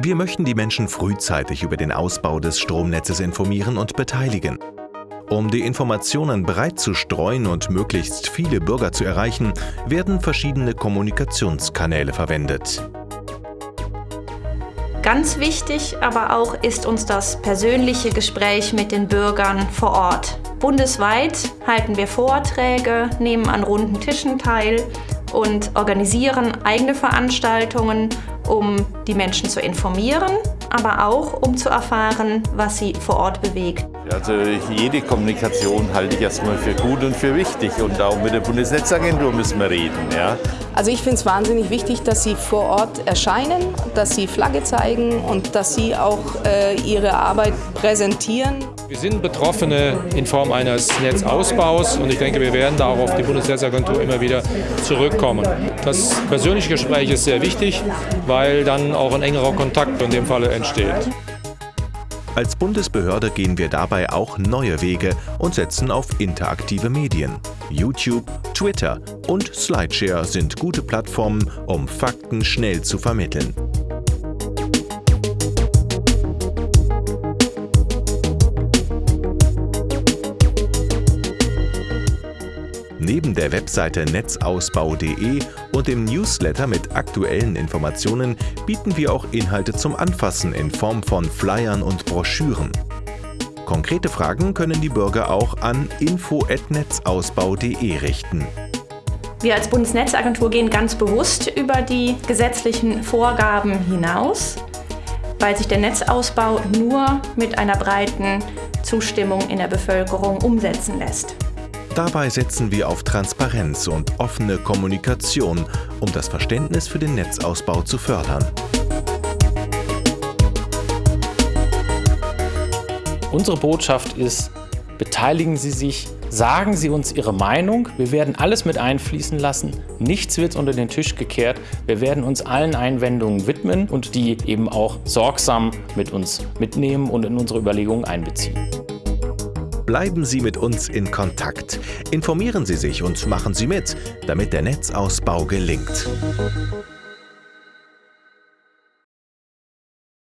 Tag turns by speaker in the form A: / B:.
A: Wir möchten die Menschen frühzeitig über den Ausbau des Stromnetzes informieren und beteiligen. Um die Informationen breit zu streuen und möglichst viele Bürger zu erreichen, werden verschiedene Kommunikationskanäle verwendet.
B: Ganz wichtig aber auch ist uns das persönliche Gespräch mit den Bürgern vor Ort. Bundesweit halten wir Vorträge, nehmen an runden Tischen teil und organisieren eigene Veranstaltungen, um die Menschen zu informieren, aber auch um zu erfahren, was sie vor Ort bewegt.
C: Also jede Kommunikation halte ich erstmal für gut und für wichtig und auch mit der Bundesnetzagentur müssen wir reden. Ja.
D: Also ich finde es wahnsinnig wichtig, dass Sie vor Ort erscheinen, dass Sie Flagge zeigen und dass Sie auch äh, Ihre Arbeit präsentieren.
E: Wir sind Betroffene in Form eines Netzausbaus und ich denke, wir werden da auch auf die Bundesnetzagentur immer wieder zurückkommen. Das persönliche Gespräch ist sehr wichtig, weil dann auch ein engerer Kontakt in dem Falle entsteht.
A: Als Bundesbehörde gehen wir dabei auch neue Wege und setzen auf interaktive Medien. YouTube, Twitter und Slideshare sind gute Plattformen, um Fakten schnell zu vermitteln. Neben der Webseite netzausbau.de und dem Newsletter mit aktuellen Informationen bieten wir auch Inhalte zum Anfassen in Form von Flyern und Broschüren. Konkrete Fragen können die Bürger auch an info@netzausbau.de richten.
B: Wir als Bundesnetzagentur gehen ganz bewusst über die gesetzlichen Vorgaben hinaus, weil sich der Netzausbau nur mit einer breiten Zustimmung in der Bevölkerung umsetzen lässt.
A: Dabei setzen wir auf Transparenz und offene Kommunikation, um das Verständnis für den Netzausbau zu fördern.
F: Unsere Botschaft ist, beteiligen Sie sich, sagen Sie uns Ihre Meinung. Wir werden alles mit einfließen lassen. Nichts wird unter den Tisch gekehrt. Wir werden uns allen Einwendungen widmen und die eben auch sorgsam mit uns mitnehmen und in unsere Überlegungen einbeziehen.
A: Bleiben Sie mit uns in Kontakt. Informieren Sie sich und machen Sie mit, damit der Netzausbau gelingt.